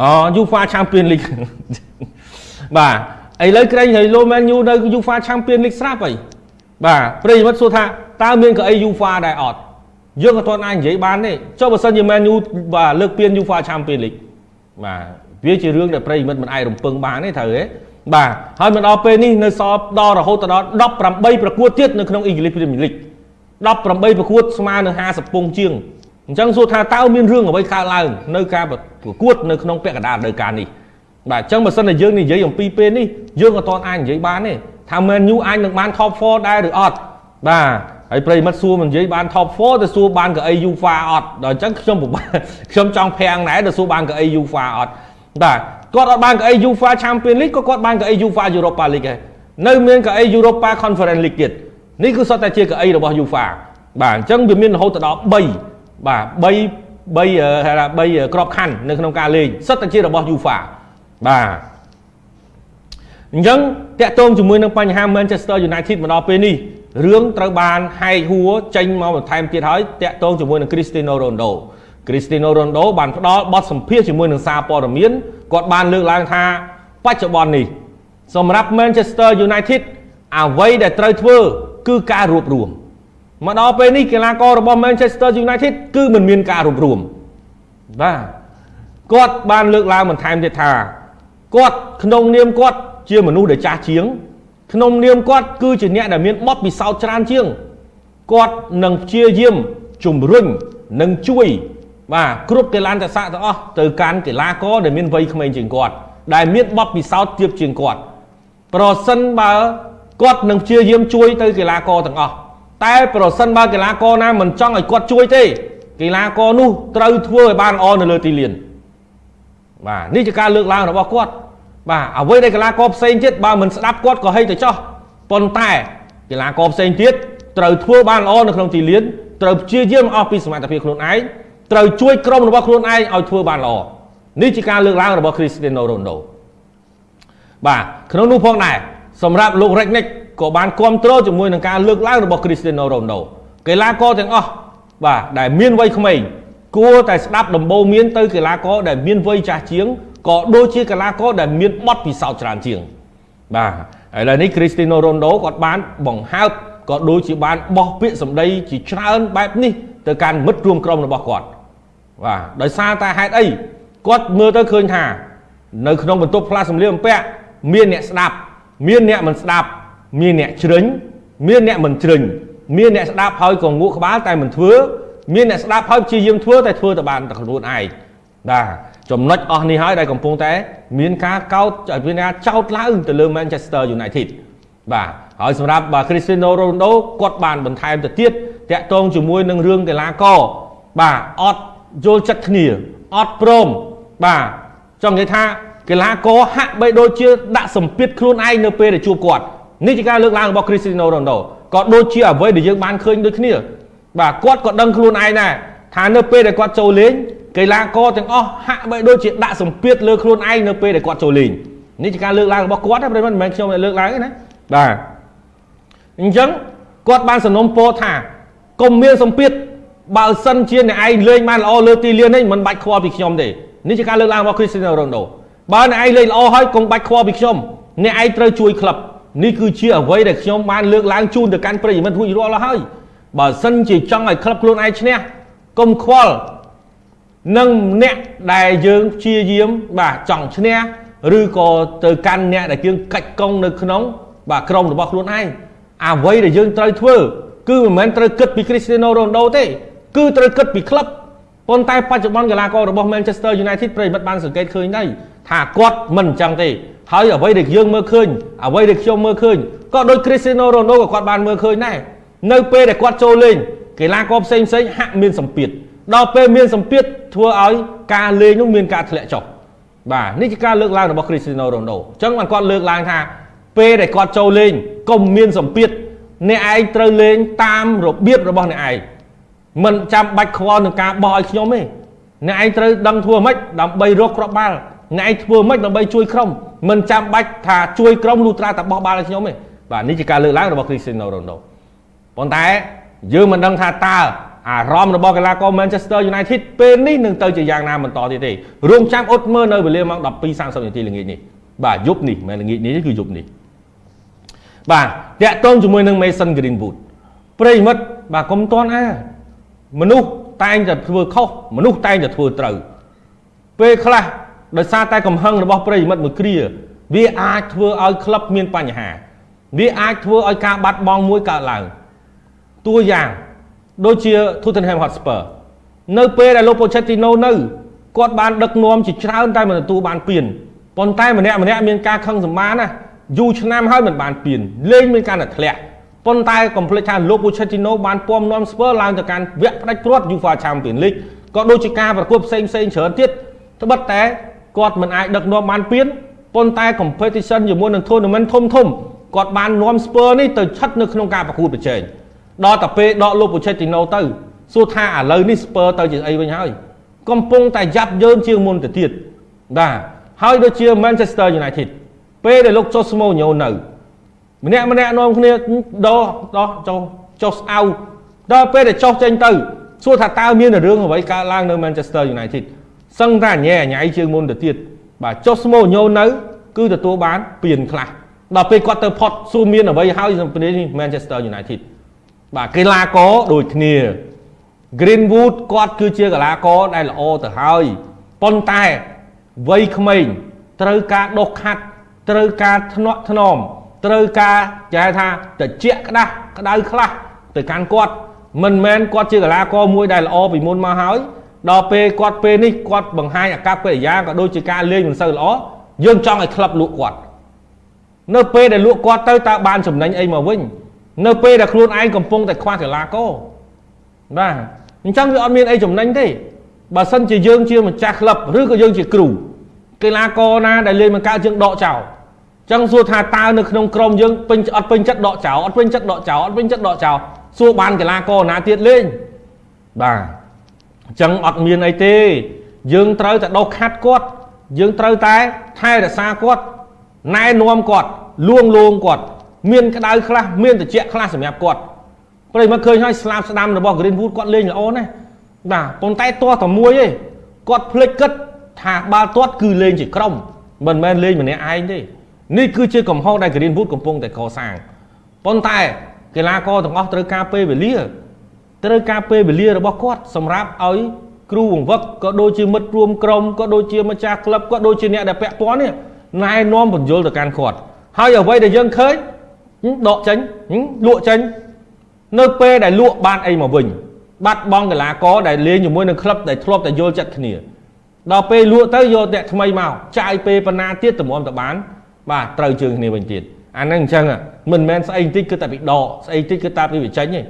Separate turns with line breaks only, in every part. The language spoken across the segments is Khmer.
អូ UEFA Champion League បាទឥឡូវក្រែងហើយលោ Man U នៅ UEFA Champion League ស្រាប់ហើយបាទប្រិយមិត្តសួរថាតើមានកៅអី UEFA ដែរអត់យើងក៏អត់អាចនិយាយបានទេចុះបើសិនជា Man U បាទលើកពាន UEFA Champion League បាទវាជារឿងដែលប្រិយមិត្តមិនអាចរំពឹងបានទេត្រូវទេបាទហើយមកដល់ពេលនេះនៅសល់ដល់រហូតដល់18ប្រកួតទៀតនៅក្នុង English Premier League 18ប្រកួតស្មើនឹង50ពងជាង អញ្ចឹងសួរថាតើមានរឿងអ្វីកើតឡើងនៅការប្រកួតនៅក្នុងពាក់កណ្ដាលរដូវកាលនេះបាទអញ្ចឹងបើសិនតែយើងនិយាយអំពីពេលនេះយើងក៏តន់អាចនិយាយបានទេថា Man U អាចនឹងបាន top 4ដែរឬអត់បាទហើយប្រិមិត្តសួរមិននិយាយបាន top 4ទៅសួរបានកៅអី UEFA អត់ដល់អញ្ចឹងខ្ញុំពិបាកខ្ញុំចង់ភាំងដែរទៅសួរបានកៅអី UEFA អត់បាទគាត់អត់បានកៅអី UEFA Champions League ក៏គាត់បានកៅអី UEFA Europa League ដែរនៅមានកៅអី Europa Conference League ទៀតនេះគឺសុទ្ធតែជាកៅអីរបស់ UEFA បាទអញ្ចឹងវាមានរហូតដល់3 បាទ3 3ហៅថា3ក្របខ័ណ្ឌនៅក្នុងការលេងសុទ្ធតែជារបស់ UEFA បាទអញ្ចឹងតាក់ទងជាមួយនឹងបញ្ហា Manchester United មកដល់ពេលនេះរឿងត្រូវបានហែកហួរចេញមកបន្ថែមទៀតហើយតាក់ទងជាមួយនឹង Cristiano Ronaldo Cristiano Ronaldo បានផ្ដល់បទសម្ភាសជាមួយនឹងសារព័ត៌មានគាត់បានលើកឡើងថាបច្ចុប្បន្ននេះសម្រាប់ Manchester United អ្វីដែលត្រូវធ្វើគឺការរួបរวม មកដល់ពេលនេះកីឡាកររបស់ Manchester United គឺមិនមានការរួបរวมបាទគាត់បានលើកឡើងបន្ថែមទៀតថាគាត់ក្នុងនាមគាត់ជាមនុស្សដែលចាស់ជាង ក្នុងនាមគាត់គឺជាអ្នកដែលមានបទពិសោធន៍ច្រើនជាងគាត់នឹងព្យាយាមជំរុញនិងជួយ បាទគ្រប់កីឡានតស័កទាំងអស់ទៅកាន់កីឡាករដែលមានវ័យក្មេងជាងគាត់ដែលមានបទពិសោធន៍ទាបជាងគាត់ ប្រសិនបើគាត់នឹងព្យាយាមជួយទៅកីឡាករទាំងអស់ តែប្រសិនបើកីឡាករណាមិនចង់ឲ្យគាត់ជួយទេកីឡាករនោះត្រូវធ្វើឲ្យបានល្អនៅលើទីលានបាទនេះជាការលើកឡើងរបស់គាត់បាទអ្វីដែលកីឡាករផ្សេងទៀតបើមិនស្ដាប់គាត់ក៏ហីទៅចោះប៉ុន្តែកីឡាករផ្សេងទៀតត្រូវធ្វើបានល្អនៅក្នុងទីលានត្រូវព្យាយាមអស់ពីសមត្ថភាពខ្លួនឯងត្រូវជួយក្រុមរបស់ខ្លួនឯងឲ្យធ្វើបានល្អនេះជាការលើកឡើងរបស់ Cristiano Ronaldo បាទក្នុងនោះផងដែរ សម្រាប់លោក Ragnick ក៏បានគ្រប់គ្រងជាមួយនឹងការលើកឡើងរបស់ Cristiano Ronaldo កីឡាករទាំងអស់បាទដែលមានវ័យក្មេងគួរតែស្ដាប់ដំបូន្មានទៅកីឡាករដែលមានវ័យចាស់ជាងក៏ដូចជាកីឡាករដែលមានបទពិសោធន៍ច្រើនជាង បាទឥឡូវនេះ Cristiano Ronaldo គាត់បានបង្ហើបក៏ដូចជាបានបោះពាក្យសម្ដីជាច្រើនបែបនេះទៅកាន់មិត្តរួមក្រុមរបស់គាត់បាទដោយសារតែហេតុអីគាត់មើលទៅឃើញថា នៅក្នុងបន្ទប់ផ្លាស់សម្លៀកបំពាក់មានអ្នកស្ដាប់ មានអ្នកមិនស្ដាប់មានអ្នកជ្រិញមានអ្នកមិនជ្រិញមានអ្នកស្ដាប់ហើយក៏ងក់ក្បាលតែមិនធ្វើមានអ្នកស្ដាប់ហើយព្យាយាមធ្វើតែធ្វើតែបានតែខ្លួនឯងបាទចំណុចអស់នេះហើយដែលកំពុងតែ មានការកោតមានការចោទឡើងទៅលើ Manchester United បាទហើយសម្រាប់បាទ Cristiano Ronaldo គាត់បានបន្ថែមទៅទៀតតាក់ទងជាមួយនឹងរឿងកីឡាករបាទអត់យល់ចិត្តគ្នាអត់ព្រមបាទចង់និយាយថា កីឡាករហាក់បីដូចជាដាក់សម្ពាធខ្លួនឯងនៅពេលដែលជួបគាត់នេះជាការលើកឡើងរបស់ Cristiano Ronaldo ក៏ដូចជាអ្វីដែលយើងបានឃើញដូចគ្នាបាទគាត់ក៏ដឹងខ្លួនឯងដែរថានៅពេលដែលគាត់ចូលលេងកីឡាករទាំងអស់ហាក់បីដូចជាដាក់សម្ពាធលើខ្លួនឯងនៅពេលដែលគាត់ចូលលេងនេះជាការលើកឡើងរបស់គាត់ទេប្រិមត្តមិនមែនខ្ញុំលើកឡើងទេណាបាទអញ្ចឹងគាត់បានសំណុំពរថាកុំមានសម្ពាធបើសិនជាអ្នកឯងលេងបានល្អលើទីលាននេះមិនបាច់ខ្វល់ពីខ្ញុំទេនេះជាការលើកឡើងរបស់ Cristiano Ronaldo បើអ្នកឯងលេងល្អហើយកុំបាច់ខ្វល់ពីខ្ញុំអ្នកឯងត្រូវជួយក្លឹបនេះគឺជាអ្វីដែលខ្ញុំបានលើកឡើងជូនទៅកាន់ប្រិយមិត្តរួចរាល់ហើយបើសិនជាចង់ឲ្យក្លឹបខ្លួនឯងឈ្នះកុំខ្វល់នឹងអ្នកដែលយើងព្យាយាមបាទចង់ឈ្នះឬក៏ទៅកាន់អ្នកដែលយើងកាច់កង់នៅក្នុង បាទក្រុមរបស់ខ្លួនឯងអ្វីដែលយើងត្រូវធ្វើ គឺមិនមែនត្រូវគិតពី Cristiano Ronaldo ទេ គឺត្រូវគិតពីក្លឹបប៉ុន្តែបច្ចុប្បន្នកីឡាកររបស់ Manchester United ប្រិយមិត្តបានសង្កេតឃើញដែរ ថាគាត់មិនអញ្ចឹងទេហើយអ្វីដែលយើងមើលឃើញអ្វីដែលខ្ញុំមើលឃើញក៏ដូច Cristiano Ronaldo ក៏គាត់បានមើលឃើញដែរនៅពេលដែលគាត់ចូលលេងកីឡាករផ្សេងផ្សេងហាក់មានសម្ពាធដល់ពេលមានសម្ពាធធ្វើឲ្យការលេងនោះមានការធ្លាក់ចុះបាទនេះជាការលើកឡើងរបស់ Cristiano Ronaldo អញ្ចឹងបានគាត់លើកឡើងថាពេលដែលគាត់ចូលលេងកុំមានសម្ពាធអ្នកឯងត្រូវលេងតាមរបៀបរបស់អ្នកឯងមិនចាំបាច់ខ្វល់នឹងការបោះឲ្យខ្ញុំទេអ្នកឯងត្រូវដឹងធ្វើម៉េចដើម្បីរកគ្រាប់បាល់ អ្នកឯងធ្វើម៉េចដើម្បីជួយក្រុមមិនចាំបាច់ថាជួយក្រុមលុត្រាតែបោះបាល់ឲ្យខ្ញុំទេបាទនេះជាការលើកឡើងរបស់ Cristiano Ronaldo ប៉ុន្តែយើងមិនដឹងថាតើអារម្មណ៍របស់កីឡាករ Manchester United ពេលនេះនឹងទៅជាយ៉ាងណាបន្តទៀតទេរងចាំអត់មើលនៅវេលាម៉ោង12:30នាទីល្ងាចនេះបាទយប់នេះមិនល្ងាចនេះគឺយប់នេះបាទតាក់ទងជាមួយនឹង Mason Greenwood ប្រិមិត្តបាទកុំតន់អាមនុស្សតែងតែធ្វើខុសមនុស្សតែងតែធ្វើត្រូវពេលខ្លះ ដោយសារតែកំហឹងរបស់ប្រិមិត្តមួយគ្រាវាអាចធ្វើឲ្យក្លឹបមានបញ្ហា វាអាចធ្វើឲ្យការបាត់បង់មួយកើតឡើងតួយ៉ាងដូចជា Tottenham Hotspur នៅពេលដែលលោក Pochettino នៅគាត់បានដឹកនាំជាច្រើនតែមិនទទួលបានពានប៉ុន្តែម្នាក់ម្នាក់មានការខឹងសម្បានណាយូរឆ្នាំហើយមិនបានពានលេងមានការតែធ្លាក់ប៉ុន្តែកុំភ្លេចថាលោក Pochettino បានពំនាំ Spurs ឡើងទៅកាន់វគ្គផ្ដាច់ព្រាត់ UEFA Champions League ក៏ដូចជាការប្រកួតផ្សេងផ្សេងច្រើនទៀតត្បិតតែ គាត់មិនអាចដឹកនាំបានពានប៉ុន្តែ competition ជាមួយនឹង tournament ធំធំគាត់បាននាំ Spurs នេះទៅឆិតនៅក្នុងការប្រកួតប្រជែងដល់តែពេលដកលោក Pochettino ទៅសួរថាឥឡូវនេះ Spurs ទៅជាអីវិញហើយកំពុងតែយ៉ាប់យ៉ឺនជាងមុនទៅទៀតបាទហើយដូចជា Manchester United ពេលដែលលោក Jose Mourinho នៅម្នាក់ម្នាក់នាំគ្នាដោះដោះចុះចុះស្អៅដល់ពេលដែលចុះចេញទៅសួរថាតើមានរឿងអ្វីកើតឡើងនៅ Manchester United សឹងតែញ៉ែញ៉ៃជាងមុនទៅទៀតបាទចុះស្មោញោនៅ គឺទទួលបានពៀនខ្លះដល់ពេលគាត់ទៅផុតសួរមានអ្វីហើយនៅប្រទេសនេះ Manchester United បាទកីឡាករដូចគ្នា Greenwood គាត់គឺជាកីឡាករដែលល្អទៅហើយប៉ុន្តែវ័យក្មេងត្រូវការដុសខាត់ត្រូវការធ្នាក់ធ្នមត្រូវការចែថាតិចក្តាស់ក្តៅខ្លះទៅកាន់គាត់មិនមែនគាត់ជាកីឡាករមួយដែលល្អពីមុនមកហើយ ដល់ពេលគាត់ពេលនេះគាត់បង្ហាញអាកប្បកិរិយាក៏ដូចជាការលេងមិនសូវល្អយើងចង់ឲ្យក្លឹបលក់គាត់នៅពេលដែលលក់គាត់ទៅតើបានចំណេញអីមកវិញ នៅពេលដែលខ្លួនឯងកំពុងតែខ្វះកីឡាករបាទអញ្ចឹងវាអត់មានអីចំណេញទេបើសិនជាយើងជាម្ចាស់ក្លឹបឬក៏យើងជាគ្រូកីឡាករណាដែលលេងមិនកើតយើងដកចោលចឹងសួរថាតើនៅក្នុងក្រុមយើងពេញអត់ពេញចិត្តដកចោលអត់ពេញចិត្តដកចោលអត់ពេញចិត្តដកចោលសួរបានកីឡាករណាទៀតលេងបាទ អញ្ចឹងអត់មានអីទេ យើងត្រូវតែដោះខាត់គាត់ យើងត្រូវតែថែរក្សាគាត់ណែនាំគាត់លួងលោមគាត់មានក្តៅខ្លះមានត្រជាក់ខ្លះសម្រាប់គាត់ព្រៃមកឃើញហើយស្លាប់ស្ដាំរបស់ Greenwood គាត់លេងល្អណាស់បាទប៉ុន្តែទាស់តែមួយទេគាត់ភ្លេចគិតថាបាល់ទាត់គឺលេងជាក្រុមមិនមែនលេងម្នាក់ឯងទេនេះគឺជាកំហុសដែល Greenwood កំពុងតែកសាងប៉ុន្តែកីឡាករទាំងអស់ត្រូវការពេលវេលា ត្រូវការពេលវេលារបស់គាត់សម្រាប់ឲ្យគ្រូបង្វឹកក៏ដូចជាមិត្តរួមក្រុមក៏ដូចជាម្ចាស់ក្លឹបក៏ដូចជាអ្នកដែលពាក់ព័ន្ធនេះណែនាំបញ្យលទៅកាន់គាត់ហើយអ្វីដែលយើងឃើញដកចេញលក់ចេញនៅពេលដែលលក់បានអីមកវិញបាត់បង់កីឡាករដែលលេងជាមួយនឹងក្លឹបដែលធ្លាប់តែយល់ចិត្តគ្នាដល់ពេលលក់ទៅយកអ្នកថ្មីមកចាយពេលប៉ុណ្ណាទៀតតម្រាំទៅបាន បាទត្រូវជើងគ្នាវិញទៀតអាហ្នឹងអញ្ចឹងមិនមែនស្អីបន្តិចគឺតែពីដកស្អីបន្តិចគឺតែពីវិចេញទេ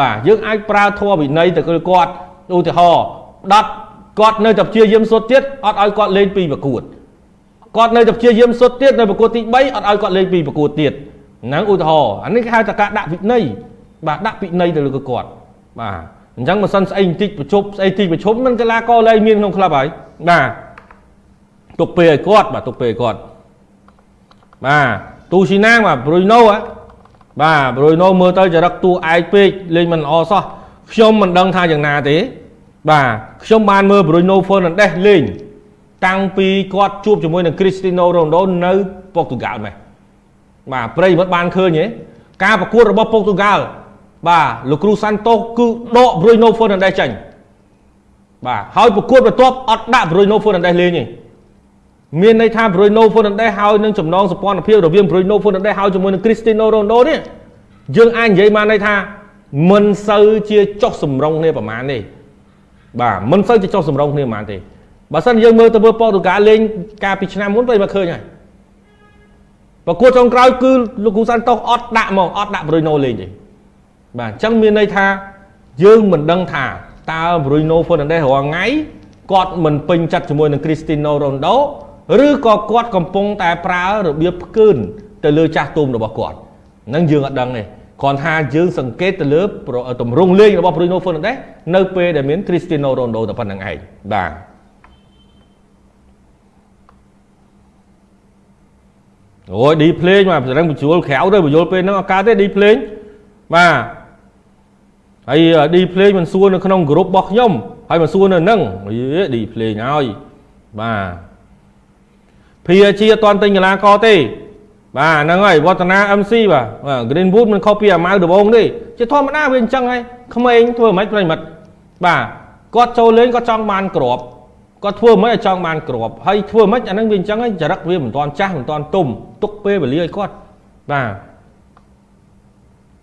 បាទយើងអាចប្រើធម៌វិន័យទៅគឺគាត់ឧទាហរណ៍ដុតគាត់នៅតែព្យាយាមសុទ្ធទៀតអត់ឲ្យគាត់លេងពីប្រកួតគាត់នៅតែព្យាយាមសុទ្ធទៀតនៅប្រកួតទី3អត់ឲ្យគាត់លេងពីប្រកួតទៀតហ្នឹងឧទាហរណ៍អានេះគេហៅថាការដាក់វិន័យបាទដាក់វិន័យទៅលើគាត់បាទអញ្ចឹងមិនសិនស្អីបន្តិចប្រជប់ស្អីទីប្រជុំមិនកីឡាករលេងមានក្នុងក្លឹបហើយបាទទុកពេលឲ្យគាត់បាទទុកពេលឲ្យគាត់បាទទូស៊ីណាងបាទប្រុយណូ បាទប្រុយណូមើលទៅចរិតតួឯកពេកលេងមិនល្អសោះខ្ញុំមិនដឹងថាយ៉ាងណាទេ បាទខ្ញុំបានមើលប្រុយណូហ្វឺណាន់ដេសលេងតាំងពីគាត់ជួបជាមួយនឹងគ្រីស្ទីណូរ៉ូណូនៅប៉ុកទូហ្គាល់ម៉េះបាទប្រិយមិត្តបានឃើញទេការប្រកួតរបស់ប៉ុកទូហ្គាល់បាទលោកគ្រូសាន់តូសគឺដកប្រុយណូហ្វឺណាន់ដេសចេញបាទហើយប្រកួតបន្ទាប់អត់ដាក់ប្រុយណូហ្វឺណាន់ដេសលេងទេ មានន័យថា Bruno Fernandes ហើយនឹងចំណងសម្ព័ន្ធភាពរវាង Bruno Fernandes ហើយជាមួយនឹង Cristiano Ronaldo នេះយើងអាចនិយាយបានន័យថាមិនសូវជាចុះសម្រុងគ្នាប្រហែលទេបាទមិនសូវជាចុះសម្រុងគ្នាប្រហែលទេបើសិនយើងមើលទៅមើលប៉ូទុហ្គាល់លេងកាលពីឆ្នាំមុនពេលមកឃើញហើយប្រកួតចុងក្រោយគឺលោកគូសាន់តូសអត់ដាក់ហ្មងអត់ដាក់ Bruno លេងទេបាទអញ្ចឹងមានន័យថាយើងមិនដឹងថាតើ Bruno Fernandes រាល់ថ្ងៃគាត់មិនពេញចិត្តជាមួយនឹង Cristiano Ronaldo ឬក៏គាត់កំពុងតែប្រើរបៀបផ្កើនទៅលើចាស់ទុំរបស់គាត់ហ្នឹងយើងអត់ដឹងទេគ្រាន់ថាយើងសង្កេតទៅលើតម្រង់លេងរបស់ Bruno Fernandes នៅពេលដែលមាន Cristiano Ronaldo តែប៉ុណ្្នឹងឯងបាទអូយឌីភ្លេងបាទប្រឹងបញ្ជួលក្រៅទៅបញ្យល់ពេលហ្នឹងអត់កើតទេឌីភ្លេងបាទហើយឌីភ្លេងមិនសួរនៅក្នុងក្រុមរបស់ខ្ញុំហើយមិនសួរនៅនឹងយេឌីភ្លេងហើយបាទ PSG អត់ទាន់ទិញកីឡាករទេបាទហ្នឹងហើយវឌ្ឍនា MC បាទ Greenwood មិនខុសពីអាម៉ៅដំបងទេជាធម្មតាវាអញ្ចឹងហើយក្មេងធ្វើមិនប្រិមិត្តបាទគាត់ចូលលេងគាត់ចង់បានក្របគាត់ធ្វើមិនឲ្យចង់បានក្របហើយធ្វើមិនអាហ្នឹងវាអញ្ចឹងហើយចរិតវាមិនទាន់ចាស់មិនទាន់ទុំទុកពេលវេលាឲ្យគាត់បាទ